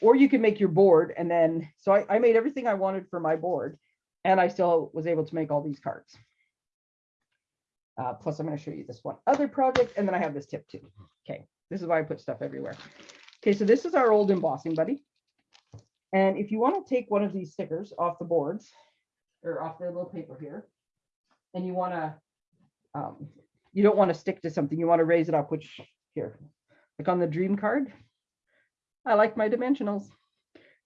or you can make your board and then, so I, I made everything I wanted for my board and I still was able to make all these cards. Uh, plus I'm going to show you this one other project and then I have this tip too. Okay, this is why I put stuff everywhere. Okay, so this is our old embossing buddy. And if you want to take one of these stickers off the boards or off the little paper here, and you want to, um, you don't want to stick to something, you want to raise it up, which here, like on the dream card, I like my dimensionals.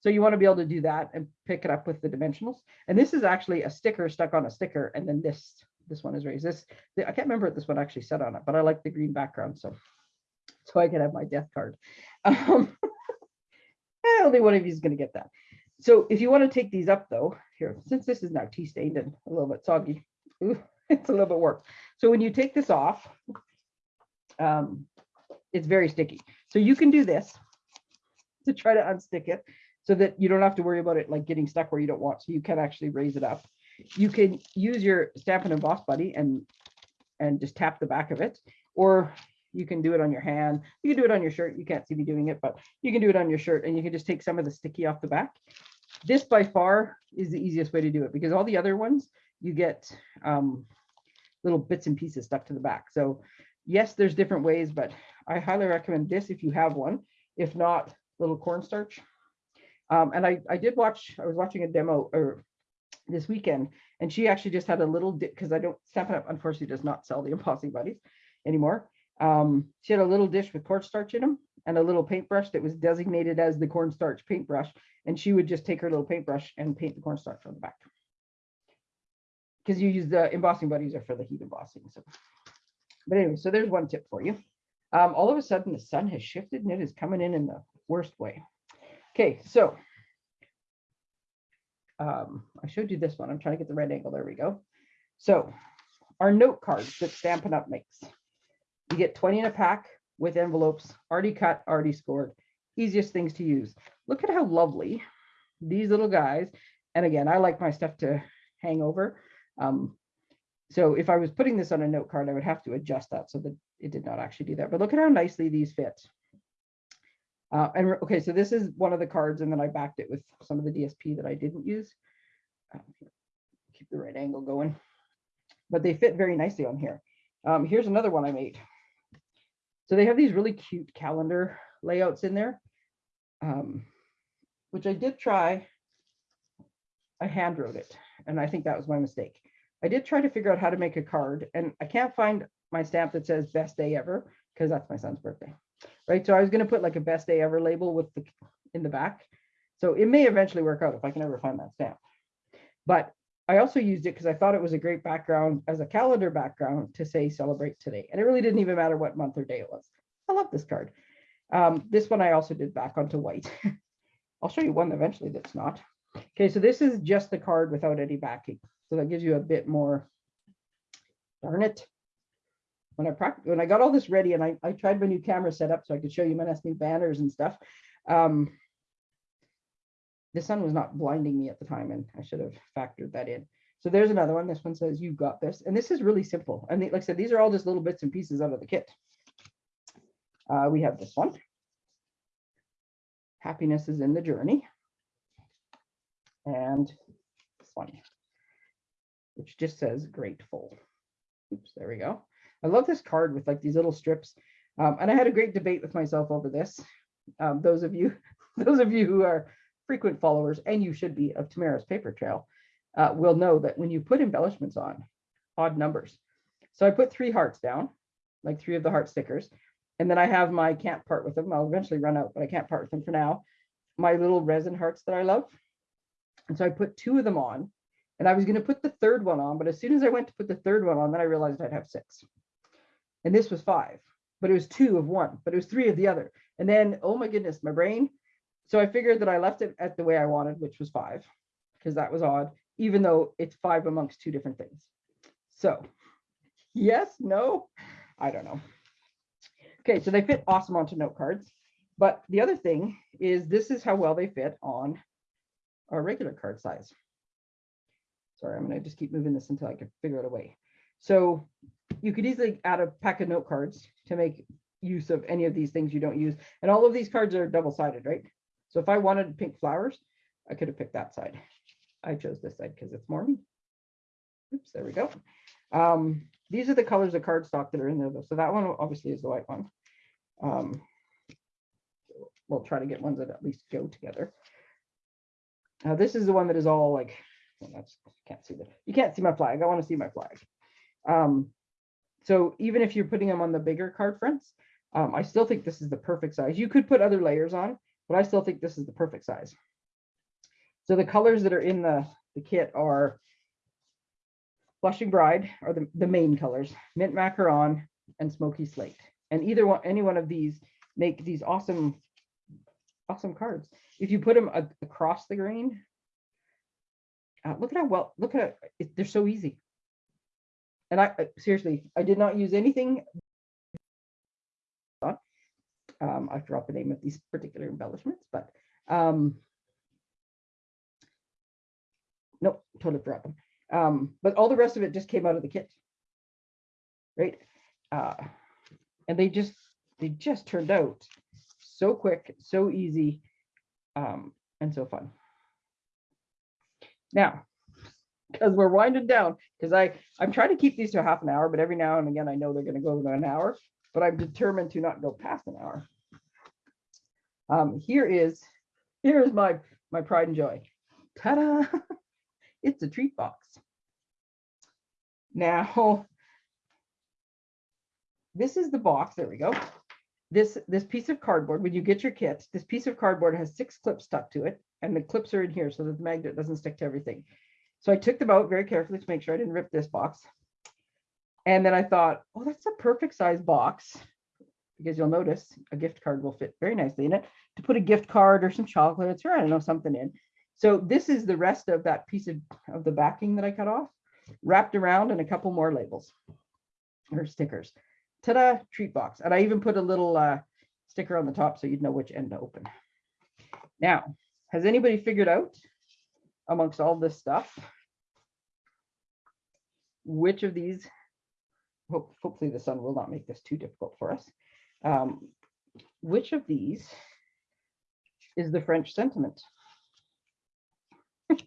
So you want to be able to do that and pick it up with the dimensionals. And this is actually a sticker stuck on a sticker. And then this, this one is raised. This, I can't remember what this one actually said on it, but I like the green background. So, so I can have my death card. Um, only one of you is going to get that. So if you want to take these up though, here, since this is now tea stained and a little bit soggy, ooh, it's a little bit work. So when you take this off, um, it's very sticky. So you can do this to try to unstick it so that you don't have to worry about it like getting stuck where you don't want. So you can actually raise it up. You can use your Stampin' Emboss Buddy and and just tap the back of it, or You can do it on your hand. You can do it on your shirt. You can't see me doing it, but you can do it on your shirt and you can just take some of the sticky off the back. This by far is the easiest way to do it because all the other ones, you get um, little bits and pieces stuck to the back. So yes, there's different ways, but I highly recommend this if you have one. If not, little cornstarch. Um, and I, I did watch, I was watching a demo or this weekend, and she actually just had a little because I don't Stampin' Up unfortunately does not sell the embossing buddies anymore. Um, she had a little dish with cornstarch in them and a little paintbrush that was designated as the cornstarch paintbrush. And she would just take her little paintbrush and paint the cornstarch on the back. Because you use the embossing buddies are for the heat embossing. So, but anyway, so there's one tip for you. Um, all of a sudden the sun has shifted and it is coming in in the worst way. Okay, so um, I showed you this one. I'm trying to get the right angle. There we go. So our note cards that Stampin' Up makes. You get 20 in a pack with envelopes, already cut, already scored. Easiest things to use. Look at how lovely these little guys. And again, I like my stuff to hang over. Um, so if I was putting this on a note card, I would have to adjust that so that it did not actually do that. But look at how nicely these fit. Uh, and okay, so this is one of the cards, and then I backed it with some of the DSP that I didn't use. Um, keep the right angle going, but they fit very nicely on here. Um, here's another one I made. So they have these really cute calendar layouts in there, um, which I did try. I hand wrote it, and I think that was my mistake. I did try to figure out how to make a card, and I can't find my stamp that says best day ever because that's my son's birthday right? So I was going to put like a best day ever label with the in the back. So it may eventually work out if I can ever find that stamp. But I also used it because I thought it was a great background as a calendar background to say celebrate today. And it really didn't even matter what month or day it was. I love this card. Um, this one I also did back onto white. I'll show you one eventually that's not. Okay, so this is just the card without any backing. So that gives you a bit more, darn it, when I when I got all this ready and I, I tried my new camera setup so I could show you my new banners and stuff. Um, the sun was not blinding me at the time and I should have factored that in. So there's another one. This one says you've got this. And this is really simple. And like I said, these are all just little bits and pieces out of the kit. Uh, we have this one. Happiness is in the journey. And this one, which just says grateful. Oops, there we go. I love this card with like these little strips. Um, and I had a great debate with myself over this. Um, those of you, those of you who are frequent followers, and you should be of Tamara's paper trail, uh, will know that when you put embellishments on, odd numbers. So I put three hearts down, like three of the heart stickers. And then I have my can't part with them. I'll eventually run out, but I can't part with them for now. My little resin hearts that I love. And so I put two of them on and I was going to put the third one on, but as soon as I went to put the third one on, then I realized I'd have six and this was five, but it was two of one, but it was three of the other. And then, oh my goodness, my brain. So I figured that I left it at the way I wanted, which was five, because that was odd, even though it's five amongst two different things. So yes, no, I don't know. Okay, so they fit awesome onto note cards. But the other thing is this is how well they fit on our regular card size. Sorry, I'm gonna just keep moving this until I can figure out a way. So you could easily add a pack of note cards to make use of any of these things you don't use. And all of these cards are double-sided, right? So if I wanted pink flowers, I could have picked that side. I chose this side because it's more me. Oops, there we go. Um, these are the colors of cardstock that are in there. Though. So that one obviously is the white one. Um, we'll try to get ones that at least go together. Now this is the one that is all like, well, that's can't see that. You can't see my flag. I want to see my flag. Um, so even if you're putting them on the bigger card fronts, um, I still think this is the perfect size. You could put other layers on, but I still think this is the perfect size. So the colors that are in the, the kit are Blushing Bride, are the, the main colors, Mint Macaron and Smoky Slate. And either one, any one of these make these awesome, awesome cards. If you put them across the grain, uh, look at how well, look at it, they're so easy and I seriously, I did not use anything. Um, I forgot the name of these particular embellishments, but um, nope, totally forgot them. Um, but all the rest of it just came out of the kit, right? Uh, And they just, they just turned out so quick, so easy, um, and so fun. Now, because we're winding down, because I, I'm trying to keep these to half an hour, but every now and again, I know they're gonna go to an hour, but I'm determined to not go past an hour. Um, here is, here is my, my pride and joy. Ta-da! It's a treat box. Now, this is the box, there we go. This, this piece of cardboard, when you get your kit, this piece of cardboard has six clips stuck to it, and the clips are in here so that the magnet doesn't stick to everything. So I took them out very carefully to make sure I didn't rip this box. And then I thought, oh, that's a perfect size box. Because you'll notice a gift card will fit very nicely in it to put a gift card or some chocolates or I don't know, something in. So this is the rest of that piece of, of the backing that I cut off, wrapped around and a couple more labels or stickers. Ta-da, treat box. And I even put a little uh, sticker on the top so you'd know which end to open. Now, has anybody figured out amongst all this stuff which of these, hope, hopefully the sun will not make this too difficult for us. Um, which of these is the French sentiment?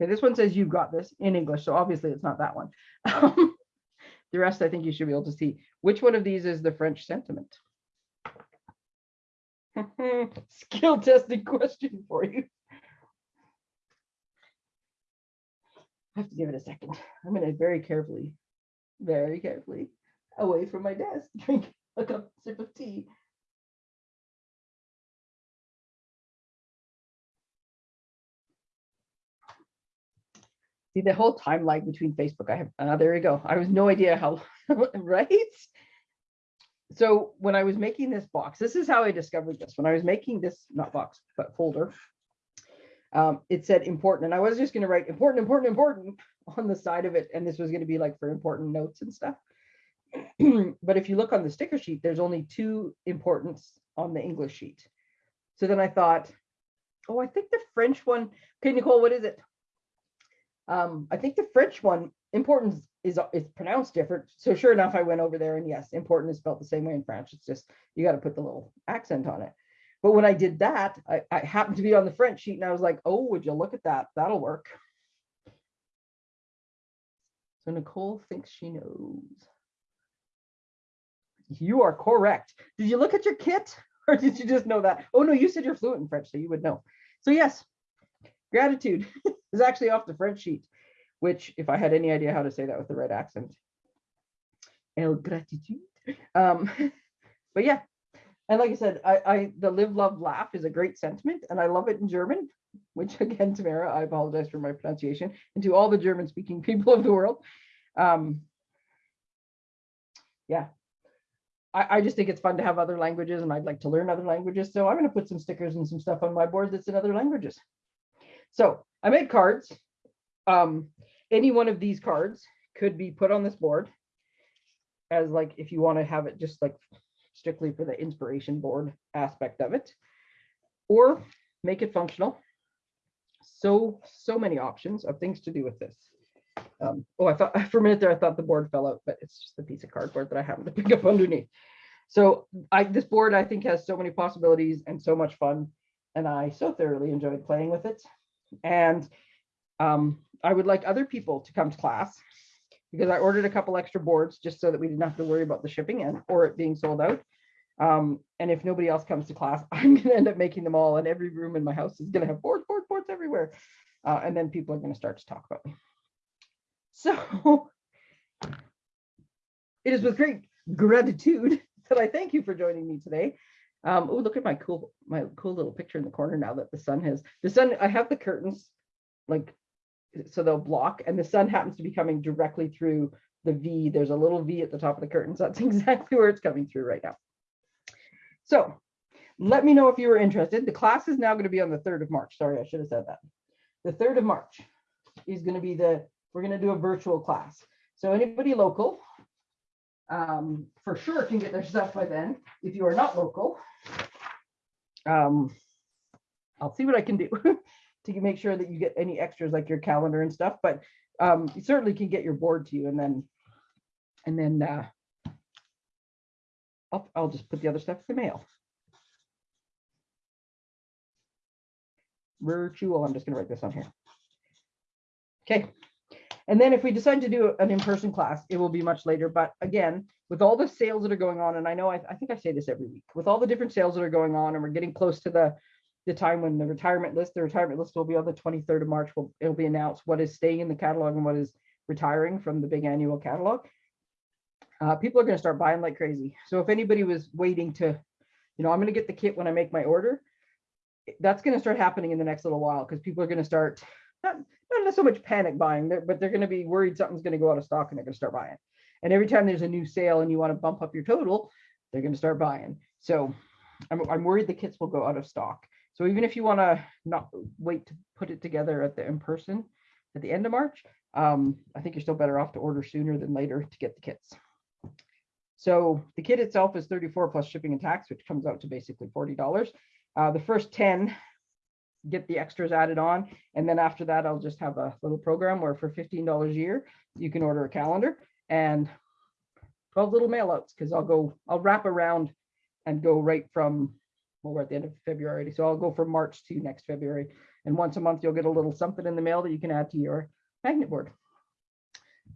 Okay, this one says you've got this in English, so obviously it's not that one. Um, the rest I think you should be able to see. Which one of these is the French sentiment? Skill testing question for you. I have to give it a second. I'm gonna very carefully, very carefully, away from my desk, drink a cup sip of tea. See the whole time lag between Facebook. I have, uh, there you go. I was no idea how, right? So when I was making this box, this is how I discovered this. When I was making this, not box, but folder, um, it said important. And I was just going to write important, important, important on the side of it. And this was going to be like for important notes and stuff. but if you look on the sticker sheet, there's only two importance on the English sheet. So then I thought, oh, I think the French one, okay, Nicole, what is it? Um, I think the French one, importance is, is pronounced different. So sure enough, I went over there and yes, important is spelled the same way in French. It's just, you got to put the little accent on it. But when I did that, I, I happened to be on the French sheet and I was like, oh, would you look at that? That'll work. So Nicole thinks she knows. You are correct. Did you look at your kit or did you just know that? Oh no, you said you're fluent in French, so you would know. So yes, gratitude is actually off the French sheet, which if I had any idea how to say that with the right accent. El gratitude. Um, but yeah, and like I said, I, I the live, love, laugh is a great sentiment, and I love it in German, which again, Tamara, I apologize for my pronunciation, and to all the German speaking people of the world. Um, yeah, I, I just think it's fun to have other languages and I'd like to learn other languages. So I'm going to put some stickers and some stuff on my board that's in other languages. So I made cards. Um, any one of these cards could be put on this board as like if you want to have it just like strictly for the inspiration board aspect of it, or make it functional. So, so many options of things to do with this. Um, oh, I thought for a minute there, I thought the board fell out, but it's just a piece of cardboard that I happened to pick up underneath. So I, this board, I think has so many possibilities and so much fun. And I so thoroughly enjoyed playing with it. And um, I would like other people to come to class because I ordered a couple extra boards just so that we didn't have to worry about the shipping and or it being sold out. Um, and if nobody else comes to class, I'm going to end up making them all and every room in my house is going to have boards, boards, boards everywhere. Uh, and then people are going to start to talk about me. So it is with great gratitude that I thank you for joining me today. Um, oh, look at my cool, my cool little picture in the corner now that the sun has, the sun, I have the curtains like, so they'll block and the sun happens to be coming directly through the V. There's a little V at the top of the curtains. That's exactly where it's coming through right now. So let me know if you were interested. The class is now going to be on the 3rd of March. Sorry, I should have said that. The 3rd of March is going to be the, we're going to do a virtual class. So anybody local, um, for sure can get their stuff by then. If you are not local, um, I'll see what I can do to make sure that you get any extras like your calendar and stuff. But um, you certainly can get your board to you and then, and then, uh, I'll, I'll just put the other stuff in the mail. Virtual, I'm just gonna write this on here. Okay, and then if we decide to do an in-person class, it will be much later, but again, with all the sales that are going on, and I know, I, I think I say this every week, with all the different sales that are going on, and we're getting close to the, the time when the retirement list, the retirement list will be on the twenty-third of March, will, it'll be announced what is staying in the catalog and what is retiring from the big annual catalog. Uh, people are gonna start buying like crazy. So if anybody was waiting to, you know, I'm gonna get the kit when I make my order, that's gonna start happening in the next little while, because people are gonna start, not, not so much panic buying, but they're gonna be worried something's gonna go out of stock and they're gonna start buying. And every time there's a new sale and you want to bump up your total, they're gonna start buying. So I'm, I'm worried the kits will go out of stock. So even if you want to not wait to put it together at the in person at the end of March, um, I think you're still better off to order sooner than later to get the kits. So the kit itself is 34 plus shipping and tax, which comes out to basically $40. Uh, the first 10 get the extras added on. And then after that, I'll just have a little program where for $15 a year, you can order a calendar and 12 little mail outs because I'll go, I'll wrap around and go right from, well, we're at the end of February. So I'll go from March to next February. And once a month, you'll get a little something in the mail that you can add to your magnet board.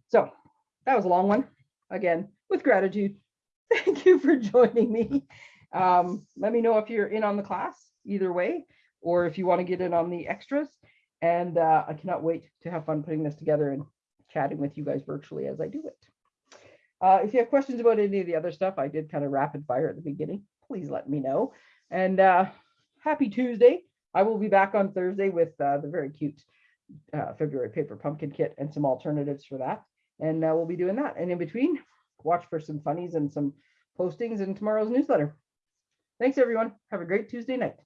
So that was a long one. Again, with gratitude. Thank you for joining me. Um, let me know if you're in on the class either way, or if you want to get in on the extras. And uh, I cannot wait to have fun putting this together and chatting with you guys virtually as I do it. Uh, if you have questions about any of the other stuff, I did kind of rapid fire at the beginning, please let me know. And uh, happy Tuesday. I will be back on Thursday with uh, the very cute uh, February paper pumpkin kit and some alternatives for that. And uh, we'll be doing that. And in between, watch for some funnies and some postings in tomorrow's newsletter. Thanks, everyone. Have a great Tuesday night.